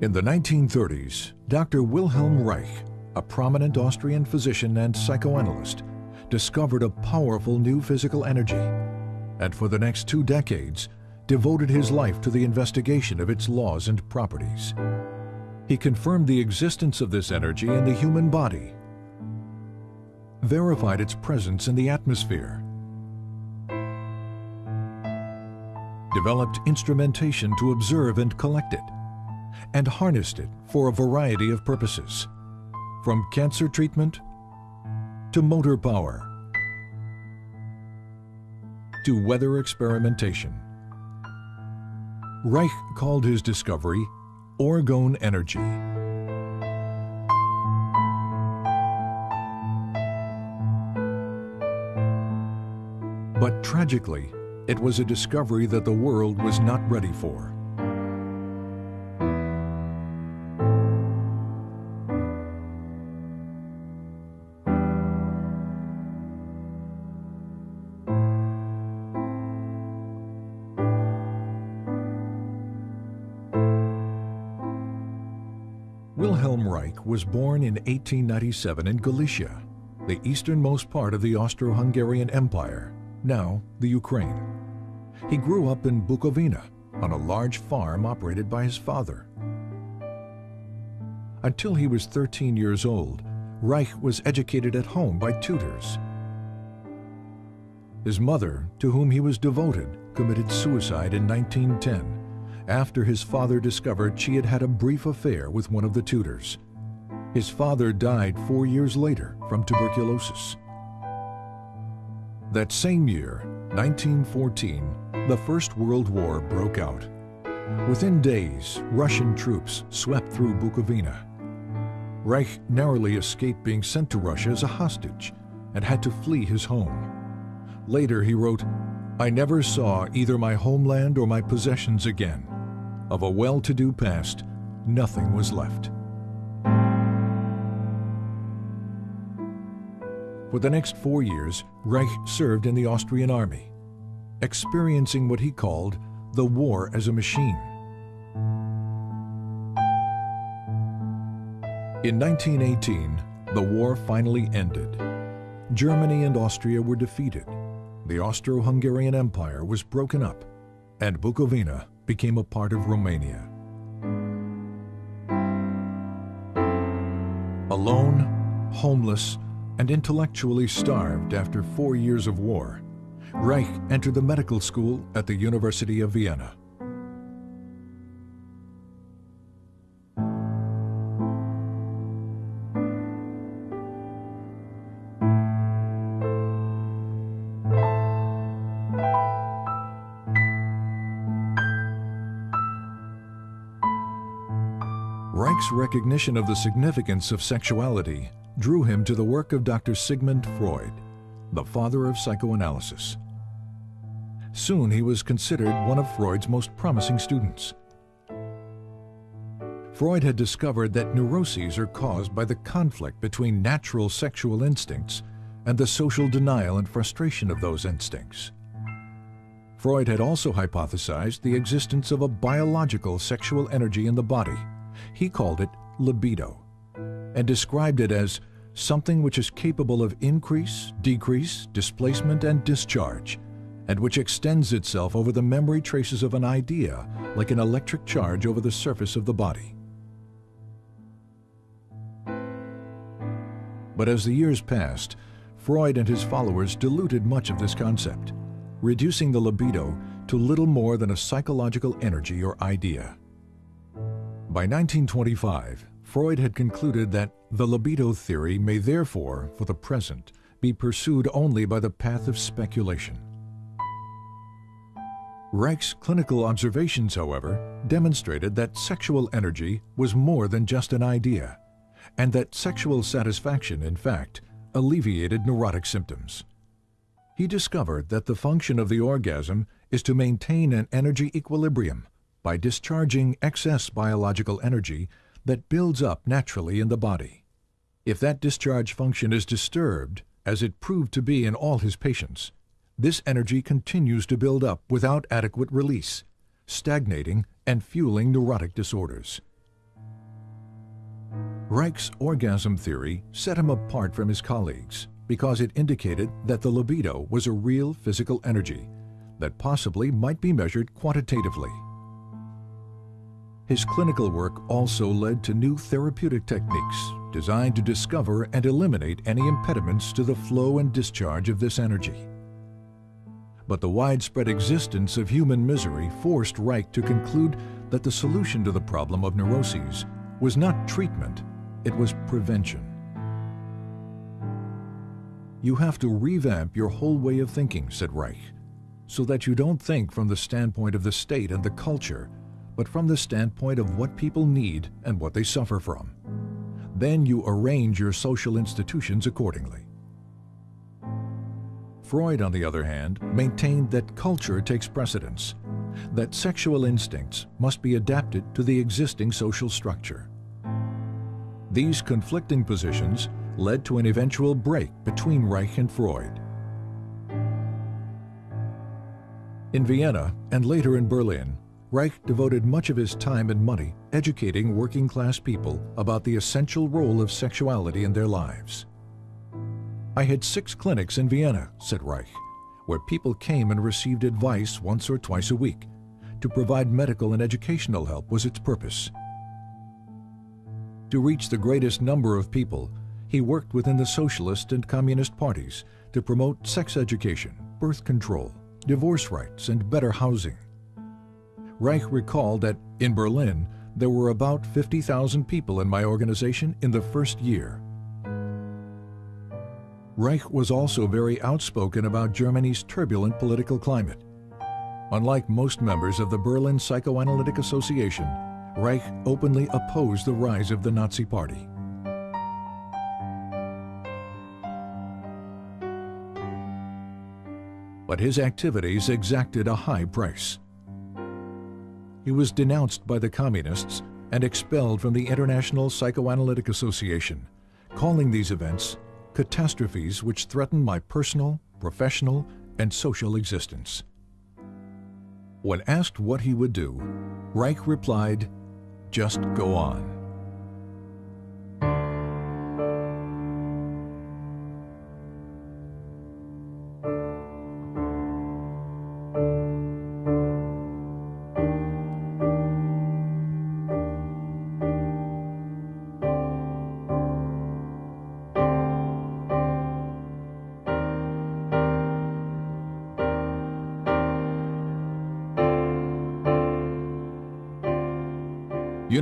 In the 1930s, Dr. Wilhelm Reich, a prominent Austrian physician and psychoanalyst, discovered a powerful new physical energy, and for the next two decades, devoted his life to the investigation of its laws and properties. He confirmed the existence of this energy in the human body, verified its presence in the atmosphere, developed instrumentation to observe and collect it, and harnessed it for a variety of purposes, from cancer treatment to motor power to weather experimentation. Reich called his discovery orgone energy. But tragically, it was a discovery that the world was not ready for. Wilhelm Reich was born in 1897 in Galicia, the easternmost part of the Austro-Hungarian Empire, now the Ukraine. He grew up in Bukovina on a large farm operated by his father. Until he was 13 years old, Reich was educated at home by tutors. His mother, to whom he was devoted, committed suicide in 1910 after his father discovered she had had a brief affair with one of the tutors. His father died four years later from tuberculosis. That same year, 1914, the First World War broke out. Within days, Russian troops swept through Bukovina. Reich narrowly escaped being sent to Russia as a hostage and had to flee his home. Later he wrote, I never saw either my homeland or my possessions again. Of a well-to-do past, nothing was left. For the next four years, Reich served in the Austrian army, experiencing what he called the war as a machine. In 1918, the war finally ended. Germany and Austria were defeated. The Austro-Hungarian Empire was broken up, and Bukovina became a part of Romania. Alone, homeless, and intellectually starved after four years of war, Reich entered the medical school at the University of Vienna. Recognition of the significance of sexuality drew him to the work of Dr. Sigmund Freud, the father of psychoanalysis. Soon he was considered one of Freud's most promising students. Freud had discovered that neuroses are caused by the conflict between natural sexual instincts and the social denial and frustration of those instincts. Freud had also hypothesized the existence of a biological sexual energy in the body he called it libido and described it as something which is capable of increase, decrease, displacement, and discharge, and which extends itself over the memory traces of an idea like an electric charge over the surface of the body. But as the years passed, Freud and his followers diluted much of this concept, reducing the libido to little more than a psychological energy or idea. By 1925, Freud had concluded that the libido theory may therefore, for the present, be pursued only by the path of speculation. Reich's clinical observations, however, demonstrated that sexual energy was more than just an idea, and that sexual satisfaction, in fact, alleviated neurotic symptoms. He discovered that the function of the orgasm is to maintain an energy equilibrium by discharging excess biological energy that builds up naturally in the body. If that discharge function is disturbed, as it proved to be in all his patients, this energy continues to build up without adequate release, stagnating and fueling neurotic disorders. Reich's orgasm theory set him apart from his colleagues because it indicated that the libido was a real physical energy that possibly might be measured quantitatively. His clinical work also led to new therapeutic techniques designed to discover and eliminate any impediments to the flow and discharge of this energy. But the widespread existence of human misery forced Reich to conclude that the solution to the problem of neuroses was not treatment, it was prevention. You have to revamp your whole way of thinking, said Reich, so that you don't think from the standpoint of the state and the culture, but from the standpoint of what people need and what they suffer from. Then you arrange your social institutions accordingly. Freud, on the other hand, maintained that culture takes precedence, that sexual instincts must be adapted to the existing social structure. These conflicting positions led to an eventual break between Reich and Freud. In Vienna and later in Berlin, Reich devoted much of his time and money educating working class people about the essential role of sexuality in their lives. I had six clinics in Vienna, said Reich, where people came and received advice once or twice a week. To provide medical and educational help was its purpose. To reach the greatest number of people, he worked within the socialist and communist parties to promote sex education, birth control, divorce rights, and better housing. Reich recalled that in Berlin, there were about 50,000 people in my organization in the first year. Reich was also very outspoken about Germany's turbulent political climate. Unlike most members of the Berlin Psychoanalytic Association, Reich openly opposed the rise of the Nazi Party. But his activities exacted a high price he was denounced by the Communists and expelled from the International Psychoanalytic Association, calling these events catastrophes which threaten my personal, professional, and social existence. When asked what he would do, Reich replied, just go on.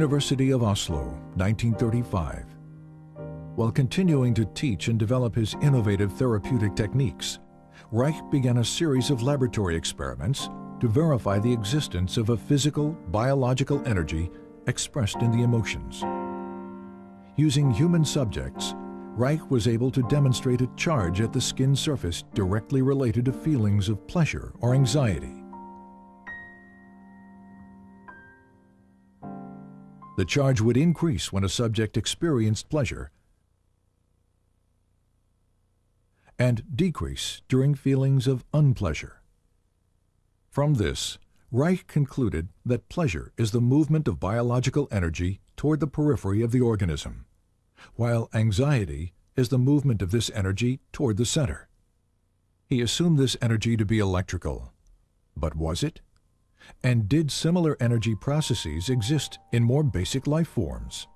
University of Oslo, 1935. While continuing to teach and develop his innovative therapeutic techniques, Reich began a series of laboratory experiments to verify the existence of a physical, biological energy expressed in the emotions. Using human subjects, Reich was able to demonstrate a charge at the skin surface directly related to feelings of pleasure or anxiety. The charge would increase when a subject experienced pleasure and decrease during feelings of unpleasure. From this, Reich concluded that pleasure is the movement of biological energy toward the periphery of the organism, while anxiety is the movement of this energy toward the center. He assumed this energy to be electrical. But was it? And did similar energy processes exist in more basic life forms?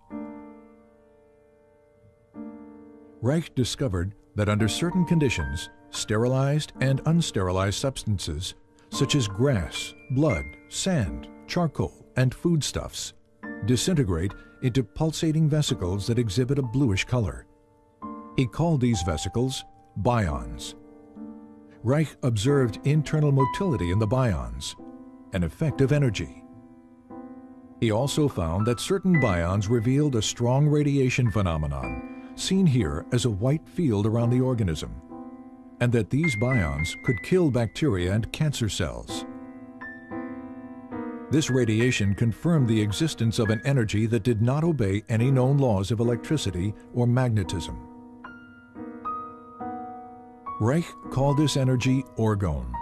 Reich discovered that under certain conditions, sterilized and unsterilized substances, such as grass, blood, sand, charcoal, and foodstuffs, disintegrate into pulsating vesicles that exhibit a bluish color. He called these vesicles bions. Reich observed internal motility in the bions, an effective energy. He also found that certain bions revealed a strong radiation phenomenon, seen here as a white field around the organism, and that these bions could kill bacteria and cancer cells. This radiation confirmed the existence of an energy that did not obey any known laws of electricity or magnetism. Reich called this energy orgone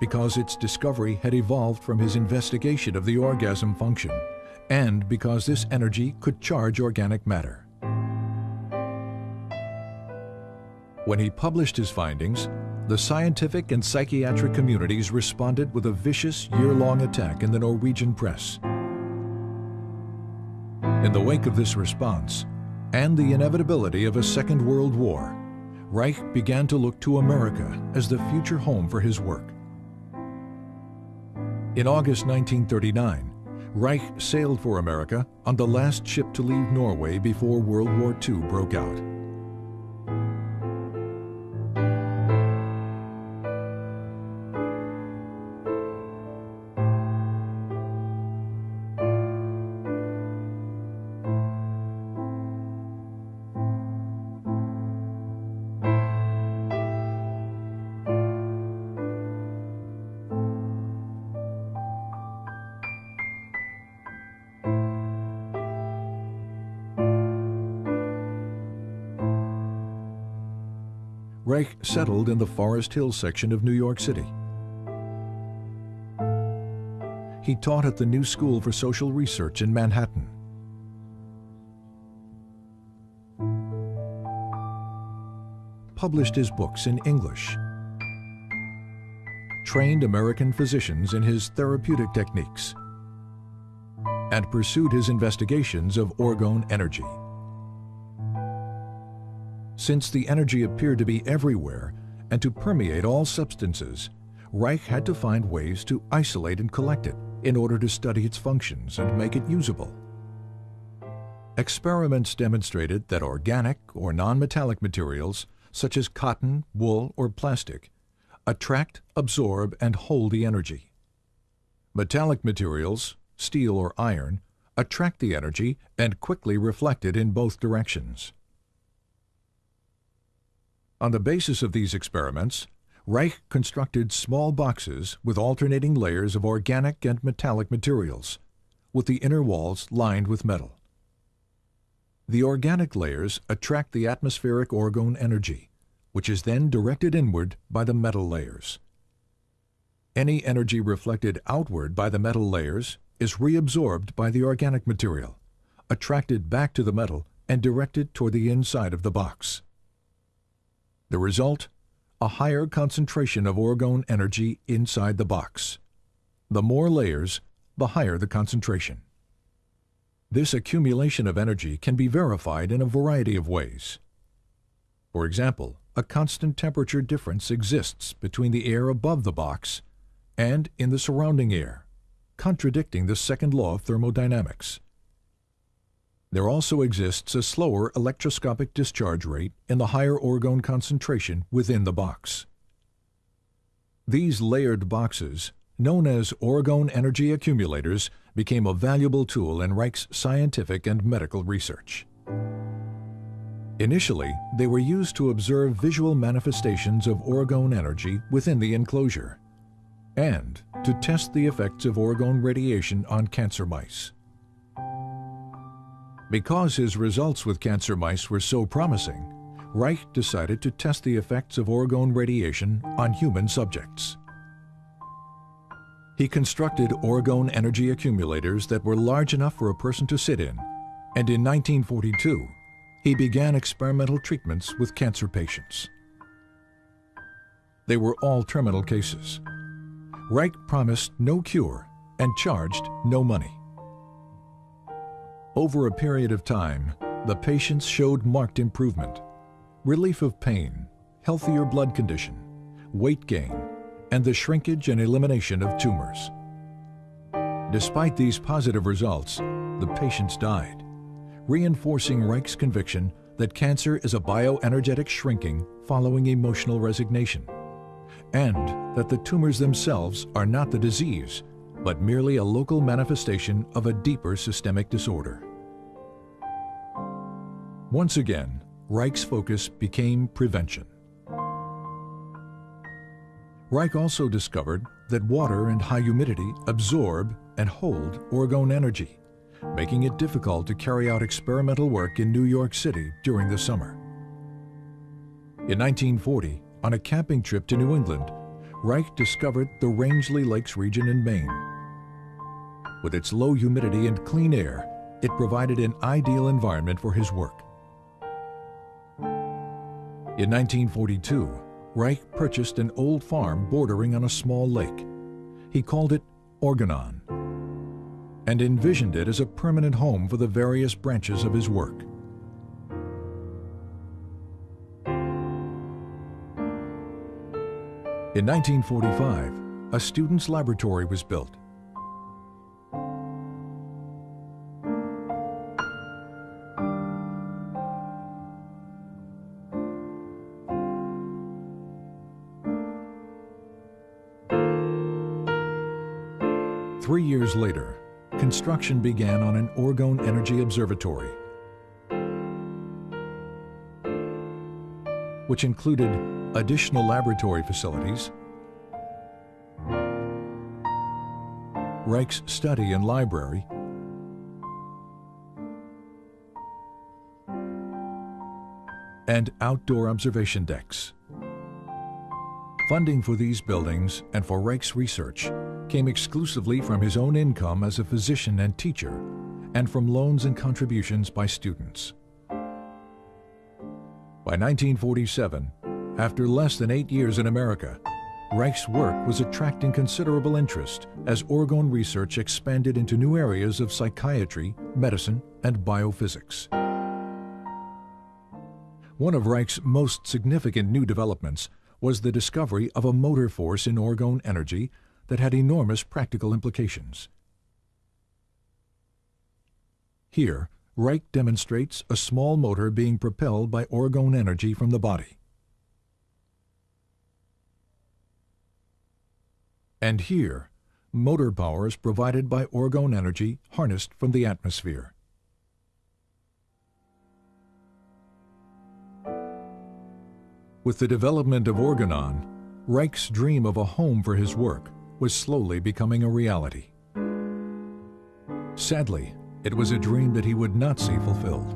because its discovery had evolved from his investigation of the orgasm function, and because this energy could charge organic matter. When he published his findings, the scientific and psychiatric communities responded with a vicious year-long attack in the Norwegian press. In the wake of this response, and the inevitability of a Second World War, Reich began to look to America as the future home for his work. In August 1939, Reich sailed for America on the last ship to leave Norway before World War II broke out. Settled in the Forest Hill section of New York City. He taught at the New School for Social Research in Manhattan. Published his books in English. Trained American physicians in his therapeutic techniques. And pursued his investigations of orgone energy. Since the energy appeared to be everywhere and to permeate all substances, Reich had to find ways to isolate and collect it in order to study its functions and make it usable. Experiments demonstrated that organic or non-metallic materials, such as cotton, wool, or plastic, attract, absorb, and hold the energy. Metallic materials, steel or iron, attract the energy and quickly reflect it in both directions. On the basis of these experiments, Reich constructed small boxes with alternating layers of organic and metallic materials, with the inner walls lined with metal. The organic layers attract the atmospheric orgone energy, which is then directed inward by the metal layers. Any energy reflected outward by the metal layers is reabsorbed by the organic material, attracted back to the metal and directed toward the inside of the box. The result? A higher concentration of orgone energy inside the box. The more layers, the higher the concentration. This accumulation of energy can be verified in a variety of ways. For example, a constant temperature difference exists between the air above the box and in the surrounding air, contradicting the second law of thermodynamics. There also exists a slower electroscopic discharge rate in the higher orgone concentration within the box. These layered boxes, known as orgone energy accumulators, became a valuable tool in Reich's scientific and medical research. Initially, they were used to observe visual manifestations of orgone energy within the enclosure and to test the effects of orgone radiation on cancer mice. Because his results with cancer mice were so promising, Reich decided to test the effects of orgone radiation on human subjects. He constructed orgone energy accumulators that were large enough for a person to sit in, and in 1942, he began experimental treatments with cancer patients. They were all terminal cases. Reich promised no cure and charged no money. Over a period of time, the patients showed marked improvement, relief of pain, healthier blood condition, weight gain, and the shrinkage and elimination of tumors. Despite these positive results, the patients died, reinforcing Reich's conviction that cancer is a bioenergetic shrinking following emotional resignation, and that the tumors themselves are not the disease, but merely a local manifestation of a deeper systemic disorder. Once again, Reich's focus became prevention. Reich also discovered that water and high humidity absorb and hold orgone energy, making it difficult to carry out experimental work in New York City during the summer. In 1940, on a camping trip to New England, Reich discovered the Rangeley Lakes region in Maine. With its low humidity and clean air, it provided an ideal environment for his work. In 1942, Reich purchased an old farm bordering on a small lake. He called it Orgonon and envisioned it as a permanent home for the various branches of his work. In 1945, a student's laboratory was built. Three years later, construction began on an Orgone Energy Observatory, which included additional laboratory facilities, Reich's study and library, and outdoor observation decks. Funding for these buildings and for Reich's research came exclusively from his own income as a physician and teacher and from loans and contributions by students. By 1947, after less than eight years in America, Reich's work was attracting considerable interest as Orgone research expanded into new areas of psychiatry, medicine, and biophysics. One of Reich's most significant new developments was the discovery of a motor force in Orgone energy that had enormous practical implications. Here, Reich demonstrates a small motor being propelled by Orgone energy from the body. And here, motor power is provided by Orgone energy harnessed from the atmosphere. With the development of Orgonon, Reich's dream of a home for his work was slowly becoming a reality. Sadly, it was a dream that he would not see fulfilled.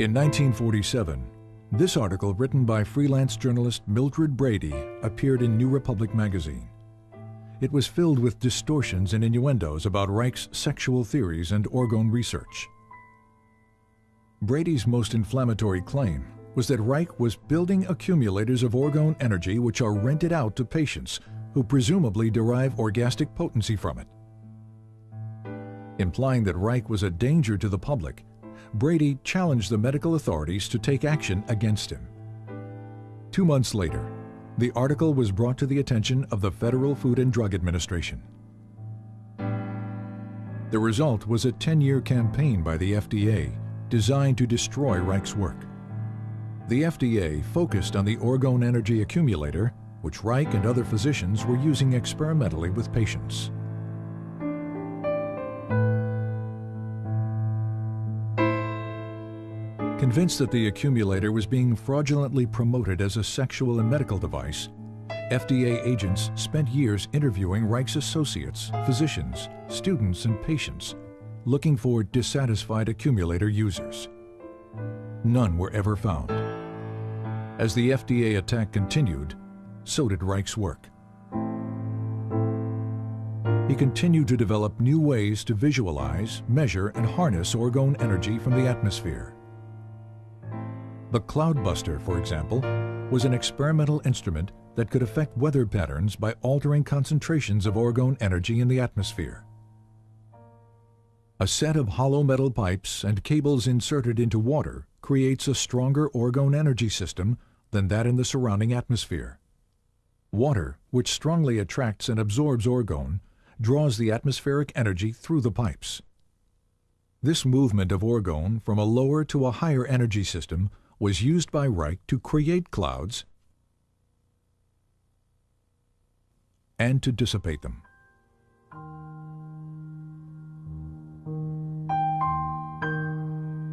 In 1947, this article written by freelance journalist Mildred Brady appeared in New Republic magazine. It was filled with distortions and innuendos about Reich's sexual theories and orgone research. Brady's most inflammatory claim was that Reich was building accumulators of orgone energy which are rented out to patients who presumably derive orgastic potency from it. Implying that Reich was a danger to the public, Brady challenged the medical authorities to take action against him. Two months later, the article was brought to the attention of the Federal Food and Drug Administration. The result was a 10-year campaign by the FDA designed to destroy Reich's work. The FDA focused on the orgone energy accumulator, which Reich and other physicians were using experimentally with patients. Convinced that the accumulator was being fraudulently promoted as a sexual and medical device, FDA agents spent years interviewing Reich's associates, physicians, students, and patients, looking for dissatisfied accumulator users. None were ever found. As the FDA attack continued, so did Reich's work. He continued to develop new ways to visualize, measure, and harness orgone energy from the atmosphere. The Cloudbuster, for example, was an experimental instrument that could affect weather patterns by altering concentrations of orgone energy in the atmosphere. A set of hollow metal pipes and cables inserted into water creates a stronger orgone energy system than that in the surrounding atmosphere. Water, which strongly attracts and absorbs orgone, draws the atmospheric energy through the pipes. This movement of orgone from a lower to a higher energy system was used by Reich to create clouds and to dissipate them.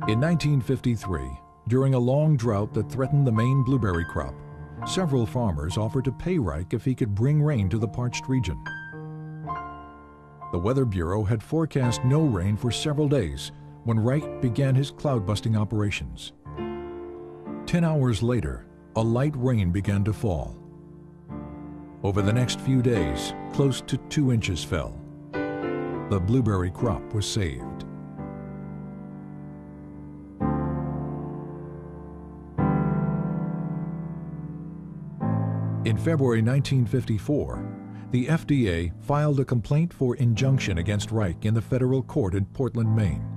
In 1953, during a long drought that threatened the Maine blueberry crop, several farmers offered to pay Reich if he could bring rain to the parched region. The Weather Bureau had forecast no rain for several days when Reich began his cloud-busting operations. Ten hours later, a light rain began to fall. Over the next few days, close to two inches fell. The blueberry crop was saved. In February 1954, the FDA filed a complaint for injunction against Reich in the federal court in Portland, Maine.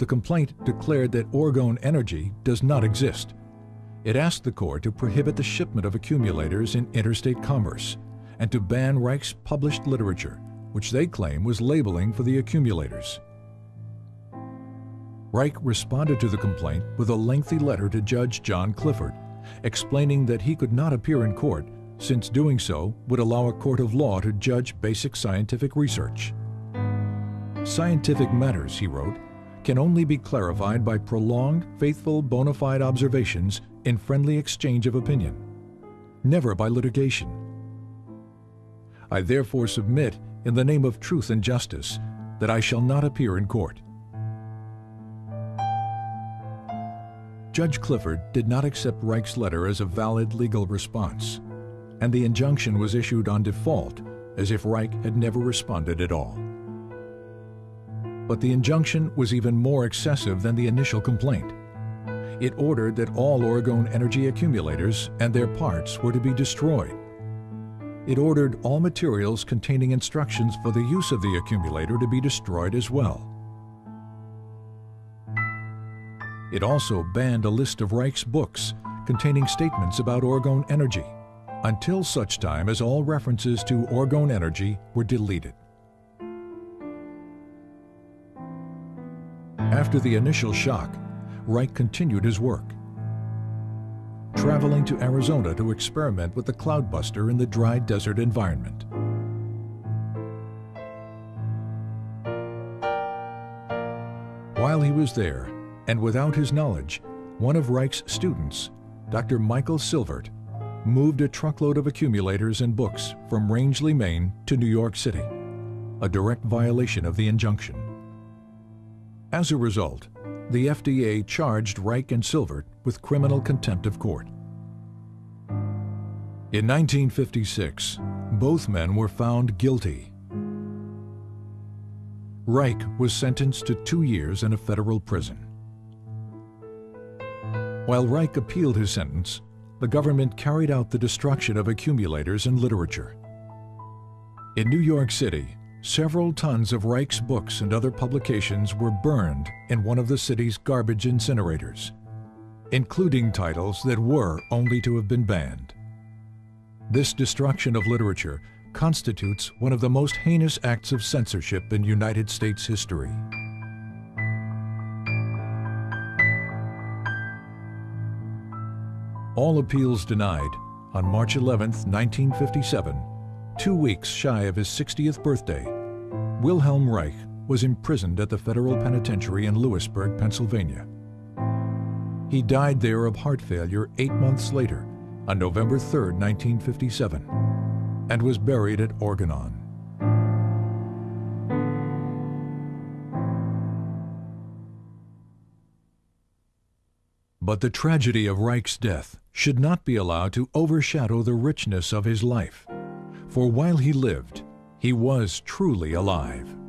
The complaint declared that Orgone Energy does not exist. It asked the court to prohibit the shipment of accumulators in interstate commerce and to ban Reich's published literature, which they claim was labeling for the accumulators. Reich responded to the complaint with a lengthy letter to Judge John Clifford, explaining that he could not appear in court since doing so would allow a court of law to judge basic scientific research. Scientific matters, he wrote, can only be clarified by prolonged, faithful, bona fide observations in friendly exchange of opinion, never by litigation. I therefore submit, in the name of truth and justice, that I shall not appear in court. Judge Clifford did not accept Reich's letter as a valid legal response and the injunction was issued on default, as if Reich had never responded at all. But the injunction was even more excessive than the initial complaint. It ordered that all Orgone energy accumulators and their parts were to be destroyed. It ordered all materials containing instructions for the use of the accumulator to be destroyed as well. It also banned a list of Reich's books containing statements about Orgone energy until such time as all references to Orgone energy were deleted. After the initial shock, Reich continued his work, traveling to Arizona to experiment with the cloudbuster in the dry desert environment. While he was there, and without his knowledge, one of Reich's students, Dr. Michael Silvert, moved a truckload of accumulators and books from Rangeley, Maine to New York City, a direct violation of the injunction. As a result, the FDA charged Reich and Silvert with criminal contempt of court. In 1956, both men were found guilty. Reich was sentenced to two years in a federal prison. While Reich appealed his sentence, the government carried out the destruction of accumulators and literature. In New York City, several tons of Reich's books and other publications were burned in one of the city's garbage incinerators, including titles that were only to have been banned. This destruction of literature constitutes one of the most heinous acts of censorship in United States history. all appeals denied, on March 11, 1957, two weeks shy of his 60th birthday, Wilhelm Reich was imprisoned at the federal penitentiary in Lewisburg, Pennsylvania. He died there of heart failure eight months later, on November 3, 1957, and was buried at Orgonon. But the tragedy of Reich's death should not be allowed to overshadow the richness of his life. For while he lived, he was truly alive.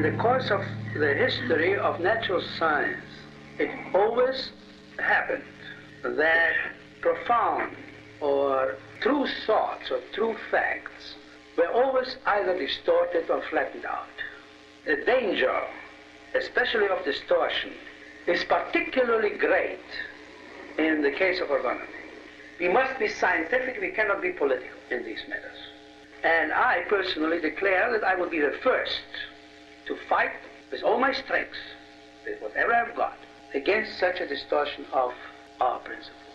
In the course of the history of natural science, it always happened that profound or true thoughts or true facts were always either distorted or flattened out. The danger, especially of distortion, is particularly great in the case of orgonomy. We must be scientific, we cannot be political in these matters. And I personally declare that I will be the first to fight with all my strength, with whatever I've got, against such a distortion of our principles.